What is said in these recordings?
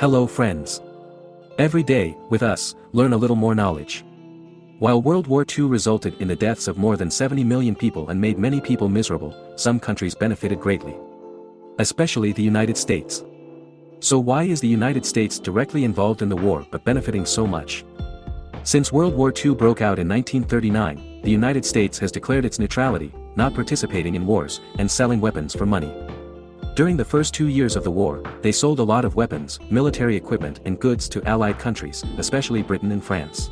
Hello friends. Every day, with us, learn a little more knowledge. While World War II resulted in the deaths of more than 70 million people and made many people miserable, some countries benefited greatly. Especially the United States. So why is the United States directly involved in the war but benefiting so much? Since World War II broke out in 1939, the United States has declared its neutrality, not participating in wars, and selling weapons for money. During the first two years of the war, they sold a lot of weapons, military equipment and goods to Allied countries, especially Britain and France.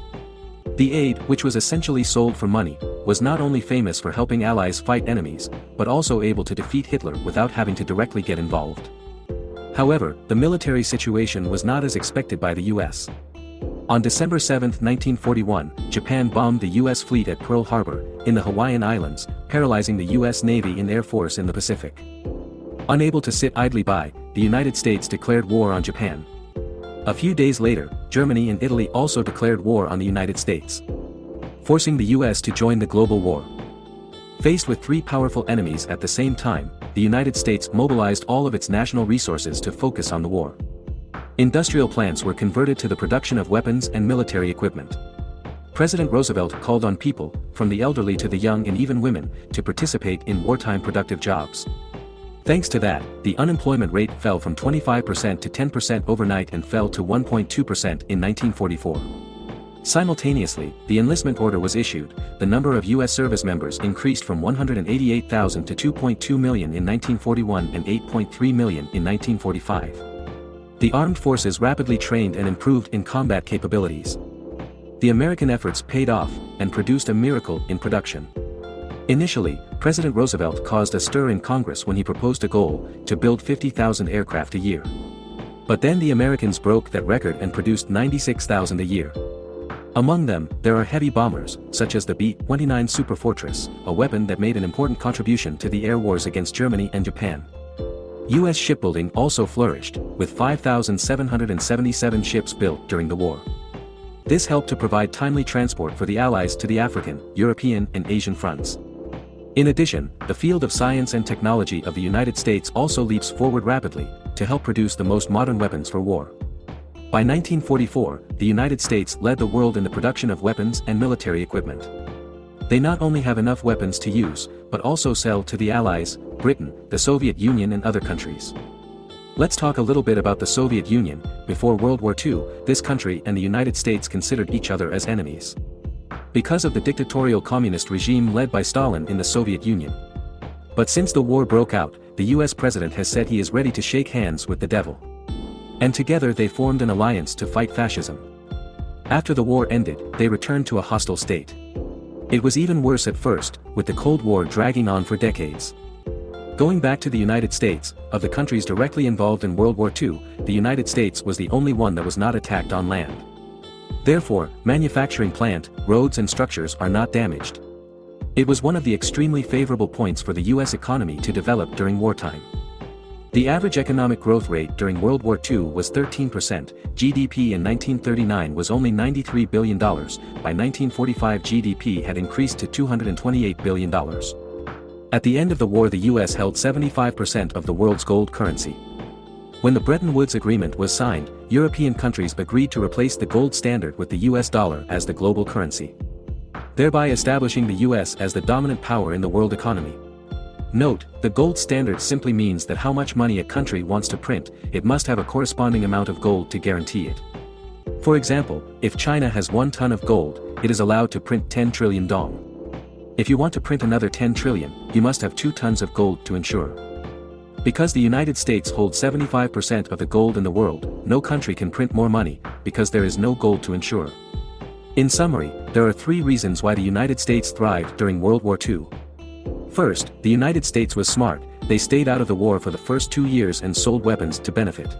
The aid, which was essentially sold for money, was not only famous for helping Allies fight enemies, but also able to defeat Hitler without having to directly get involved. However, the military situation was not as expected by the US. On December 7, 1941, Japan bombed the U.S. fleet at Pearl Harbor, in the Hawaiian Islands, paralyzing the U.S. Navy and Air Force in the Pacific. Unable to sit idly by, the United States declared war on Japan. A few days later, Germany and Italy also declared war on the United States. Forcing the US to join the global war. Faced with three powerful enemies at the same time, the United States mobilized all of its national resources to focus on the war. Industrial plants were converted to the production of weapons and military equipment. President Roosevelt called on people, from the elderly to the young and even women, to participate in wartime productive jobs. Thanks to that, the unemployment rate fell from 25% to 10% overnight and fell to 1.2% in 1944. Simultaneously, the enlistment order was issued, the number of U.S. service members increased from 188,000 to 2.2 million in 1941 and 8.3 million in 1945. The armed forces rapidly trained and improved in combat capabilities. The American efforts paid off, and produced a miracle in production. Initially, President Roosevelt caused a stir in Congress when he proposed a goal to build 50,000 aircraft a year. But then the Americans broke that record and produced 96,000 a year. Among them, there are heavy bombers, such as the B-29 Superfortress, a weapon that made an important contribution to the air wars against Germany and Japan. U.S. shipbuilding also flourished, with 5,777 ships built during the war. This helped to provide timely transport for the Allies to the African, European and Asian fronts. In addition, the field of science and technology of the United States also leaps forward rapidly, to help produce the most modern weapons for war. By 1944, the United States led the world in the production of weapons and military equipment. They not only have enough weapons to use, but also sell to the Allies, Britain, the Soviet Union and other countries. Let's talk a little bit about the Soviet Union, before World War II, this country and the United States considered each other as enemies because of the dictatorial communist regime led by Stalin in the Soviet Union. But since the war broke out, the US president has said he is ready to shake hands with the devil. And together they formed an alliance to fight fascism. After the war ended, they returned to a hostile state. It was even worse at first, with the Cold War dragging on for decades. Going back to the United States, of the countries directly involved in World War II, the United States was the only one that was not attacked on land. Therefore, manufacturing plant, roads and structures are not damaged. It was one of the extremely favorable points for the US economy to develop during wartime. The average economic growth rate during World War II was 13%, GDP in 1939 was only $93 billion, by 1945 GDP had increased to $228 billion. At the end of the war the US held 75% of the world's gold currency. When the Bretton Woods Agreement was signed, European countries agreed to replace the gold standard with the US dollar as the global currency. Thereby establishing the US as the dominant power in the world economy. Note, the gold standard simply means that how much money a country wants to print, it must have a corresponding amount of gold to guarantee it. For example, if China has 1 ton of gold, it is allowed to print 10 trillion dong. If you want to print another 10 trillion, you must have 2 tons of gold to ensure. Because the United States holds 75% of the gold in the world, no country can print more money, because there is no gold to insure. In summary, there are three reasons why the United States thrived during World War II. First, the United States was smart, they stayed out of the war for the first two years and sold weapons to benefit.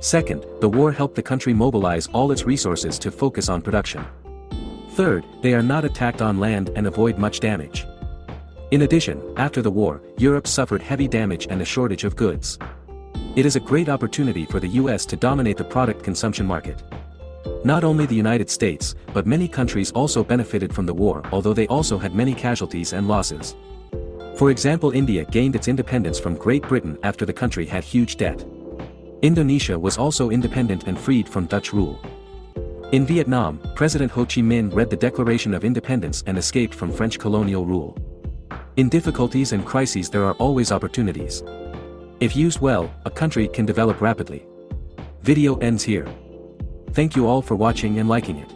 Second, the war helped the country mobilize all its resources to focus on production. Third, they are not attacked on land and avoid much damage. In addition, after the war, Europe suffered heavy damage and a shortage of goods. It is a great opportunity for the US to dominate the product consumption market. Not only the United States, but many countries also benefited from the war although they also had many casualties and losses. For example India gained its independence from Great Britain after the country had huge debt. Indonesia was also independent and freed from Dutch rule. In Vietnam, President Ho Chi Minh read the Declaration of Independence and escaped from French colonial rule. In difficulties and crises there are always opportunities. If used well, a country can develop rapidly. Video ends here. Thank you all for watching and liking it.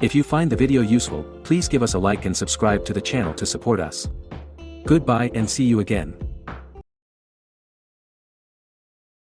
If you find the video useful, please give us a like and subscribe to the channel to support us. Goodbye and see you again.